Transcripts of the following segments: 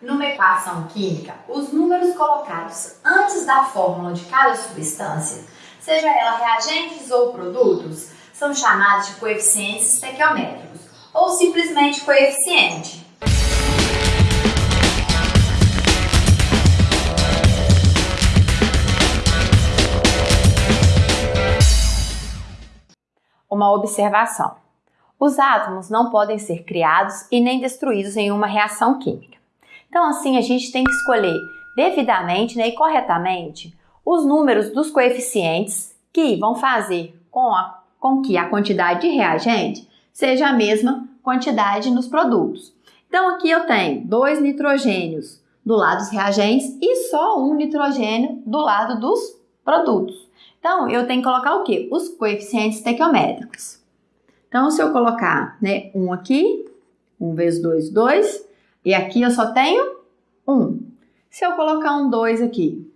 Numa equação química, os números colocados antes da fórmula de cada substância, seja ela reagentes ou produtos, são chamados de coeficientes estequiométricos ou simplesmente coeficiente. Uma observação: os átomos não podem ser criados e nem destruídos em uma reação química. Então, assim, a gente tem que escolher devidamente né, e corretamente os números dos coeficientes que vão fazer com, a, com que a quantidade de reagente seja a mesma quantidade nos produtos. Então, aqui eu tenho dois nitrogênios do lado dos reagentes e só um nitrogênio do lado dos produtos. Então, eu tenho que colocar o quê? Os coeficientes estequiométricos. Então, se eu colocar né, um aqui, 1 vezes 2, 2, e aqui eu só tenho 1. Se eu colocar um 2 aqui,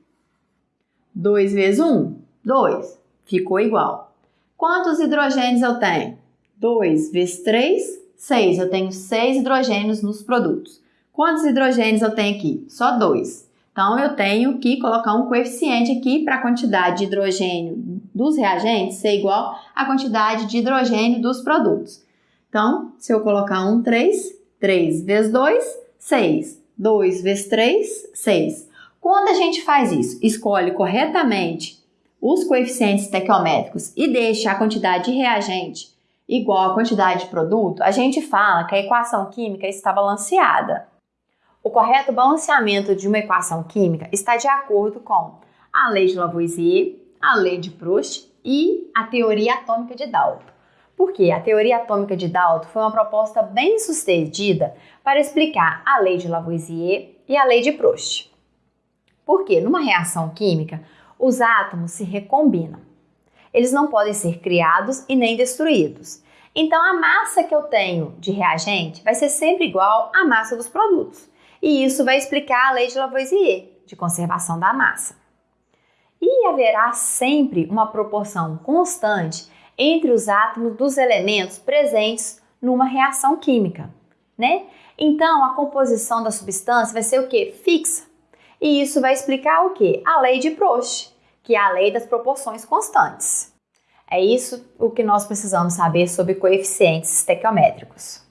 2 vezes 1, 2, ficou igual. Quantos hidrogênios eu tenho? 2 vezes 3, 6. Eu tenho 6 hidrogênios nos produtos. Quantos hidrogênios eu tenho aqui? Só 2. Então, eu tenho que colocar um coeficiente aqui para a quantidade de hidrogênio dos reagentes ser igual à quantidade de hidrogênio dos produtos. Então, se eu colocar um 3, 3 vezes 2, 6. 2 vezes 3, 6. Quando a gente faz isso, escolhe corretamente os coeficientes estequiométricos e deixa a quantidade de reagente igual à quantidade de produto, a gente fala que a equação química está balanceada. O correto balanceamento de uma equação química está de acordo com a lei de Lavoisier, a lei de Proust e a teoria atômica de Dalton. Porque a teoria atômica de Dalton foi uma proposta bem sucedida para explicar a lei de Lavoisier e a lei de Proust. Porque numa reação química, os átomos se recombinam. Eles não podem ser criados e nem destruídos. Então a massa que eu tenho de reagente vai ser sempre igual à massa dos produtos. E isso vai explicar a lei de Lavoisier, de conservação da massa. E haverá sempre uma proporção constante entre os átomos dos elementos presentes numa reação química, né? Então, a composição da substância vai ser o que? Fixa. E isso vai explicar o que? A lei de Proust, que é a lei das proporções constantes. É isso o que nós precisamos saber sobre coeficientes estequiométricos.